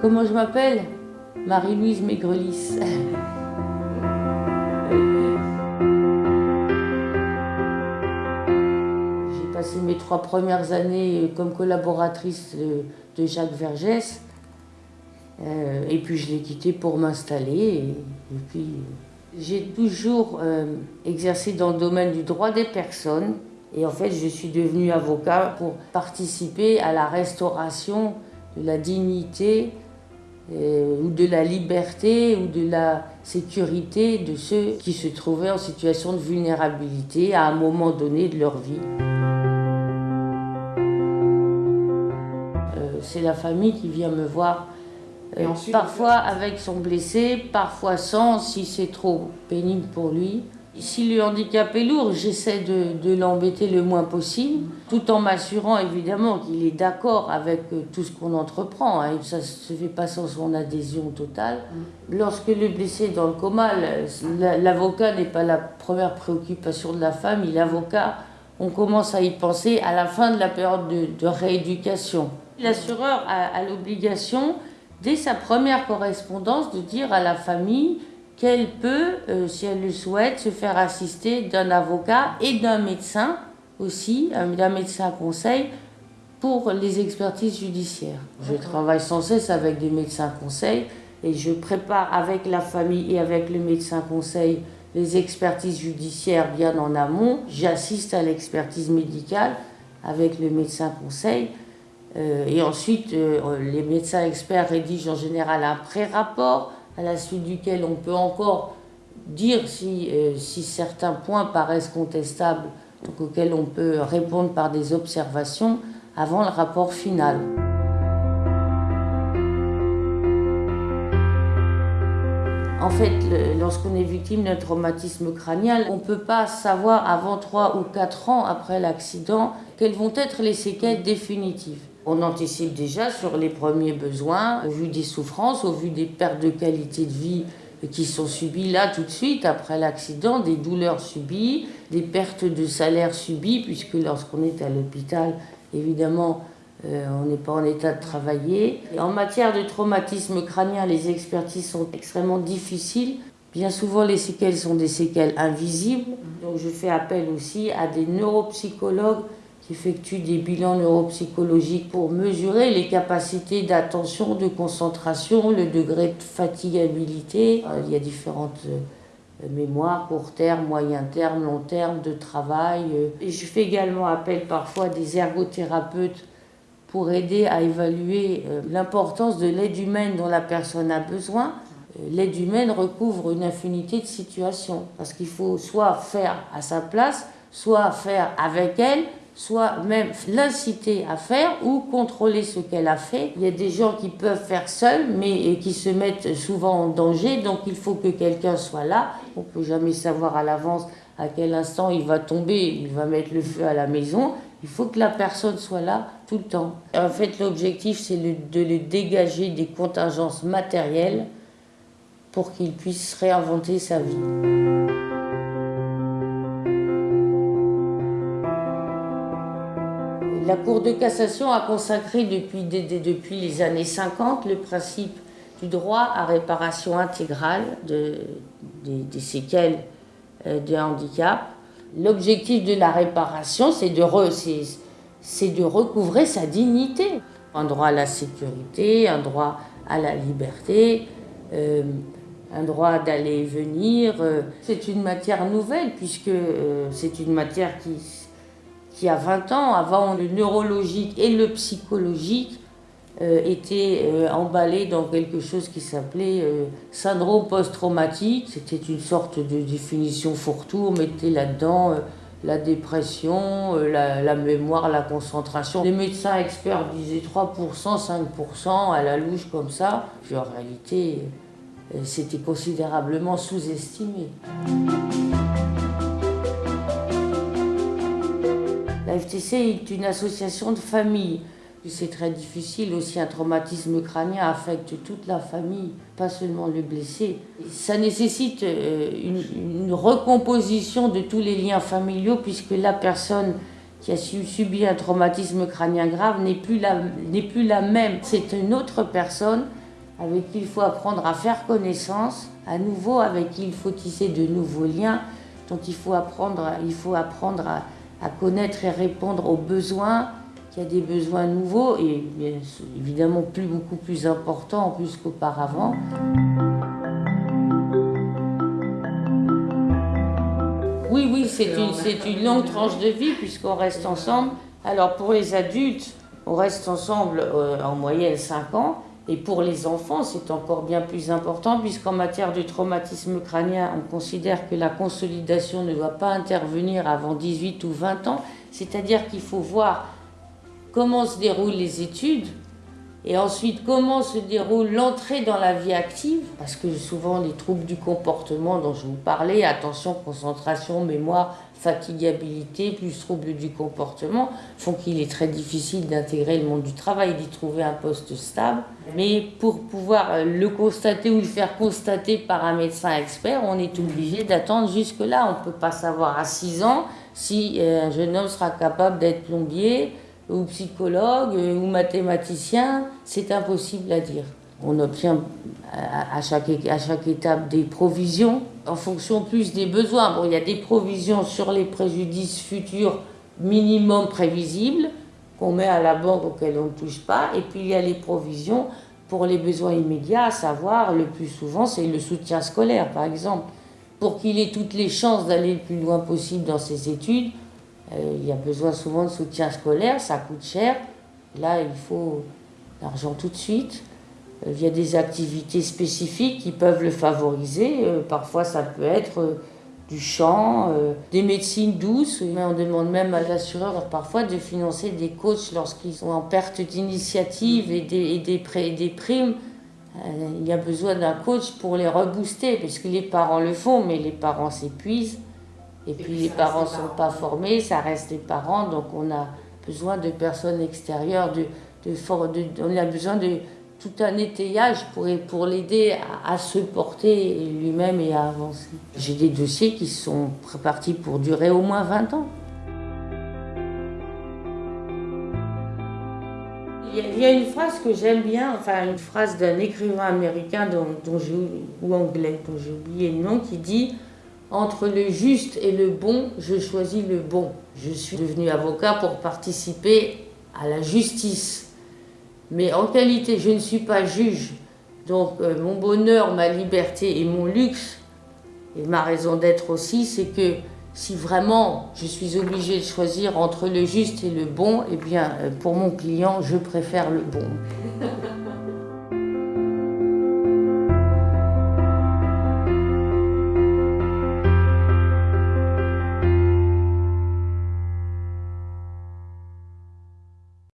Comment je m'appelle? Marie-Louise Maigrelis. J'ai passé mes trois premières années comme collaboratrice de Jacques Vergès. Euh, et puis je l'ai quitté pour m'installer. Et, puis j'ai toujours euh, exercé dans le domaine du droit des personnes. Et en fait, je suis devenue avocat pour participer à la restauration de la dignité euh, ou de la liberté ou de la sécurité de ceux qui se trouvaient en situation de vulnérabilité à un moment donné de leur vie. C'est la famille qui vient me voir euh, parfois avec son blessé, parfois sans, si c'est trop pénible pour lui. Si le handicap est lourd, j'essaie de, l'embêter le moins possible, tout en m'assurant évidemment qu'il est d'accord avec euh, tout ce qu'on entreprend. Hein, ça ne se fait pas sans son adhésion totale. Lorsque le blessé est dans le coma, l'avocat n'est pas la première préoccupation de la famille. L'avocat, on commence à y penser à la fin de la période de, rééducation. L'assureur a l'obligation dès sa première correspondance, de dire à la famille qu'elle peut, euh, si elle le souhaite, se faire assister d'un avocat et d'un médecin aussi, d'un médecin conseil, pour les expertises judiciaires. Je travaille sans cesse avec des médecins conseils et je prépare avec la famille et avec le médecin conseil les expertises judiciaires bien en amont. J'assiste à l'expertise médicale avec le médecin conseil euh, et ensuite, euh, les médecins experts rédigent en général un pré-rapport à la suite duquel on peut encore dire si, euh, certains points paraissent contestables, auxquels on peut répondre par des observations avant le rapport final. En fait, lorsqu'on est victime d'un traumatisme crânien, on ne peut pas savoir avant 3 ou 4 ans après l'accident quelles vont être les séquelles définitives. On anticipe déjà sur les premiers besoins, au vu des souffrances, au vu des pertes de qualité de vie qui sont subies là tout de suite après l'accident, des douleurs subies, des pertes de salaire subies, puisque lorsqu'on est à l'hôpital, évidemment, euh, on n'est pas en état de travailler. en matière de traumatisme crânien, les expertises sont extrêmement difficiles. Bien souvent, les séquelles sont des séquelles invisibles. Donc, je fais appel aussi à des neuropsychologues qui effectuent des bilans neuropsychologiques pour mesurer les capacités d'attention, de concentration, le degré de fatigabilité. Euh, il y a différentes euh, mémoires, court terme, moyen terme, long terme, de travail. Euh. Et je fais également appel parfois à des ergothérapeutes pour aider à évaluer l'importance de l'aide humaine dont la personne a besoin. L'aide humaine recouvre une infinité de situations, parce qu'il faut soit faire à sa place, soit faire avec elle, soit même l'inciter à faire ou contrôler ce qu'elle a fait. Il y a des gens qui peuvent faire seuls, mais qui se mettent souvent en danger, donc il faut que quelqu'un soit là. On ne peut jamais savoir à l'avance à quel instant il va tomber, il va mettre le feu à la maison. Il faut que la personne soit là tout le temps. En fait, l'objectif, c'est de le dégager des contingences matérielles pour qu'il puisse réinventer sa vie. La Cour de cassation a consacré depuis, les années 50 le principe du droit à réparation intégrale de, des, séquelles euh, de handicap. L'objectif de la réparation, c'est de, de recouvrer sa dignité. Un droit à la sécurité, un droit à la liberté, euh, un droit d'aller et venir. Euh. C'est une matière nouvelle puisque c'est une matière qui qui a 20 ans, avant le neurologique et le psychologique, euh, étaient euh, emballés dans quelque chose qui s'appelait euh, syndrome post-traumatique. C'était une sorte de définition fourre-tout, on mettait là-dedans la dépression, la, mémoire, la concentration. Les médecins experts disaient 3%, 5% à la louche comme ça. Puis en réalité, c'était considérablement sous-estimé. FTC est une association de famille. C'est très difficile aussi, un traumatisme crânien affecte toute la famille, pas seulement le blessé. Ça nécessite euh, une, recomposition de tous les liens familiaux puisque la personne qui a subi un traumatisme crânien grave n'est plus, la, plus la même. C'est une autre personne avec qui il faut apprendre à faire connaissance, à nouveau avec qui il faut tisser de nouveaux liens, dont il faut apprendre, il faut apprendre à, à connaître et répondre aux besoins, qu'il y a des besoins nouveaux et évidemment plus, beaucoup plus importants plus qu'auparavant. Oui, oui, c'est une, une longue tranche de vie puisqu'on reste ensemble. Alors pour les adultes, on reste ensemble euh, en moyenne 5 ans. Et pour les enfants, c'est encore bien plus important puisqu'en matière de traumatisme crânien, on considère que la consolidation ne doit pas intervenir avant 18 ou 20 ans. C'est-à-dire qu'il faut voir comment se déroulent les études et ensuite comment se déroule l'entrée dans la vie active, parce que souvent les troubles du comportement dont je vous parlais, attention, concentration, mémoire, fatigabilité, plus troubles du comportement, font qu'il est très difficile d'intégrer le monde du travail, d'y trouver un poste stable. Mais pour pouvoir le constater ou le faire constater par un médecin expert, on est obligé d'attendre jusque-là. On ne peut pas savoir à 6 ans si euh, un jeune homme sera capable d'être plombier, ou psychologue ou mathématicien, c'est impossible à dire. On obtient à chaque, à chaque étape des provisions en fonction plus des besoins. Bon, il y a des provisions sur les préjudices futurs minimum prévisibles qu'on met à la banque auxquelles on ne touche pas. Et puis il y a les provisions pour les besoins immédiats, à savoir le plus souvent c'est le soutien scolaire par exemple. Pour qu'il ait toutes les chances d'aller le plus loin possible dans ses études, euh, il y a besoin souvent de soutien scolaire, ça coûte cher. Là, il faut l'argent tout de suite. Euh, il y a des activités spécifiques qui peuvent le favoriser. Euh, parfois, ça peut être du chant, des médecines douces. On demande même à l'assureur parfois de financer des coachs lorsqu'ils sont en perte d'initiative et des, et des, des primes. Il y a besoin d'un coach pour les rebooster, parce que les parents le font, mais les parents s'épuisent. Et puis les parents ne sont pas formés, ça reste les parents, donc on a besoin de personnes extérieures, de, de, on a besoin de tout un étayage pour, pour l'aider à, se porter lui-même et à avancer. J'ai des dossiers qui sont partis pour durer au moins 20 ans. Il y a une phrase que j'aime bien, enfin une phrase d'un écrivain américain dont, dont ou anglais, dont j'ai oublié le nom, qui dit entre le juste et le bon, je choisis le bon. Je suis devenu avocat pour participer à la justice. Mais en qualité, je ne suis pas juge. Donc euh, mon bonheur, ma liberté et mon luxe, et ma raison d'être aussi, c'est que si vraiment je suis obligée de choisir entre le juste et le bon, eh bien euh, pour mon client, je préfère le bon.